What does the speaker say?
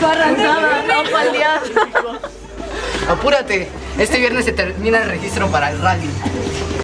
Corran, no. Apúrate, este viernes se termina el registro para el rally.